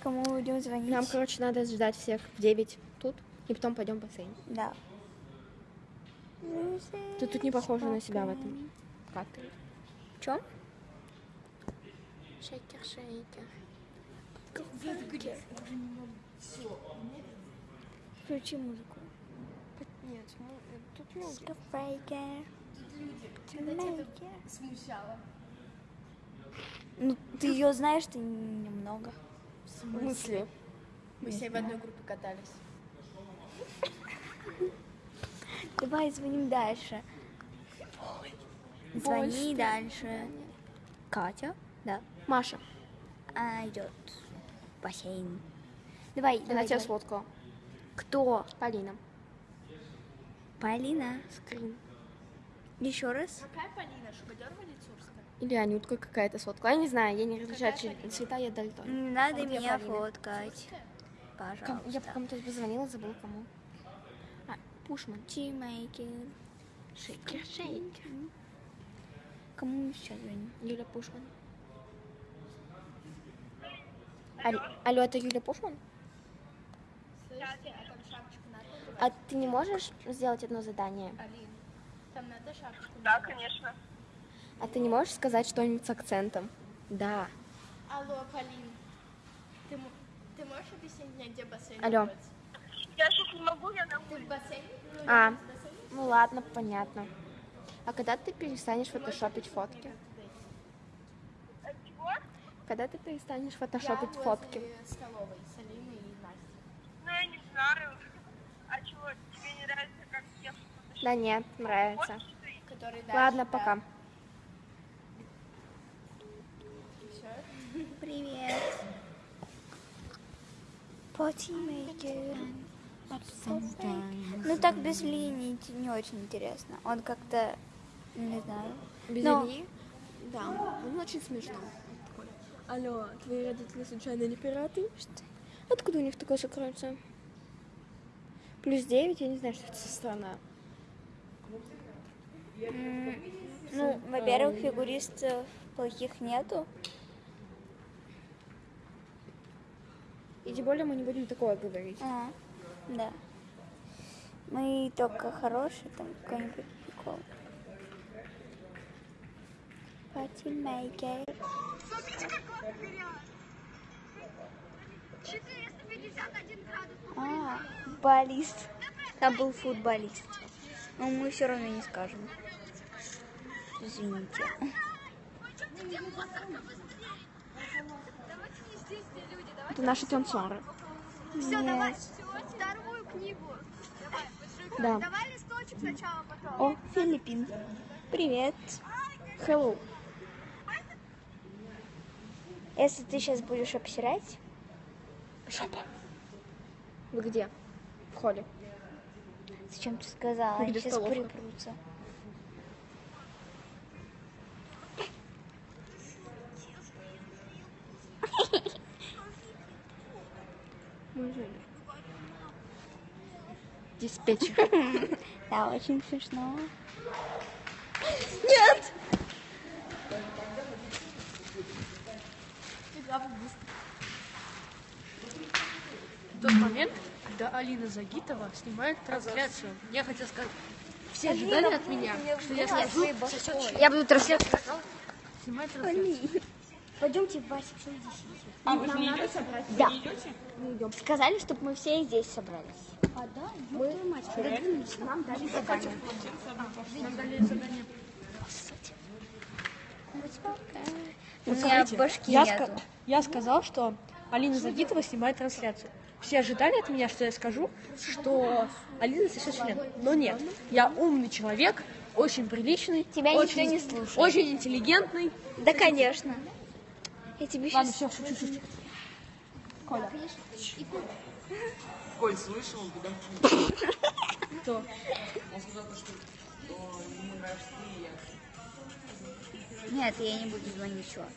кому будем звонить. Нам, короче, надо ждать всех в 9 тут, и потом пойдем в бассейн. Да. Ты тут не похожа на себя в этом кадре. В чем? Шейкер, шейкер. Включи музыку. Нет, тут музыка. Скафрейкер. Скафрейкер. Смущало. Ну, ты ее знаешь, ты немного. В смысле? Мы все в одной группе катались. Давай звоним дальше. Звони дальше. Катя? Да. Маша, Она идет бассейн. Давай, она давай, тебя давай. сфоткала. Кто? Полина. Полина. Скрин. Еще раз. Какая Полина? Шугадерова или Цурская? Или Анютка какая-то сфоткала. Я не знаю, я не различаю цвета, я дальтон. Не надо А меня фоткать. Ком- Пожалуйста. Я кому-то позвонила, забыла кому. А, Пушман. Тимейкер. Шейкер, шейкер. Кому мы сейчас звоним? Юля Пушман. Алло, алло, это Юля Пушман? Слышите, а там шапочку надо? А ты не можешь сделать одно задание? Алин, там надо шапочку Да, конечно. А ты не можешь сказать что-нибудь с акцентом? Да. Алло, Полин. Ты, ты можешь объяснить мне, где бассейн Алло. находится? Я сейчас не могу, я на Ты в бассейне? Ну, А, бассейном? ну ладно, понятно. А когда ты перестанешь фотошопить фотки? Чего? Когда ты перестанешь Я фотошопить возле фотки? столовой с Алиной и Настей. Ну, я не знаю. А чего, тебе не нравится, как я фотошоп? Да нет, нравится. Который дальше, Ладно, да. пока. Привет. Потимейкер. Ну так без линий не очень интересно. Он как-то, не знаю. Без Но- Ильи? Да, он очень смешно. Алло, твои родители случайно не пираты? Что? Откуда у них такое сокровище? Плюс 9, я не знаю, что это за страна. Ну, во-первых, фигуристов плохих нету. И тем более мы не будем такое говорить. А, да. Мы только хорошие, там какой-нибудь прикол. Патимейкер. Смотрите, какой вперед. 451 градус. А, футболист. Там был футболист. Но мы все равно не скажем. Извините. Это наши танцоры. все, давай. Вторую книгу. Давай. Да. Давай листочек сначала, потом. О, Филиппин. Привет. Hello. Если ты сейчас будешь обсирать, Жопа. Вы где? В холле. Зачем ты сказала? Они сейчас припрутся. Диспетчер. Да, очень смешно. Нет! тот момент, когда Алина Загитова снимает трансляцию. Я хотел сказать, все ожидали от меня, что я скажу, Я буду трансляцию. снимает трансляцию. Пойдемте в Васик, все здесь. А вы же не идете? Да. Вы не идете? Сказали, чтобы мы все здесь собрались. А, да? Мы продвинулись, нам дали задание. Нам дали задание. У меня башки Я, ска- я сказал, что Алина Загитова снимает трансляцию. Все ожидали от меня, что я скажу, что Алина сосет член. Но нет, я умный человек, очень приличный. Тебя никто очень, не слушает. Очень интеллигентный. Да, конечно. Я тебе Ладно, сейчас... все, шучу, шучу. Коль, слышал, куда? Кто? Он сказал, что, что ему нравишься ты и я. Нет, я не буду звонить, чувак.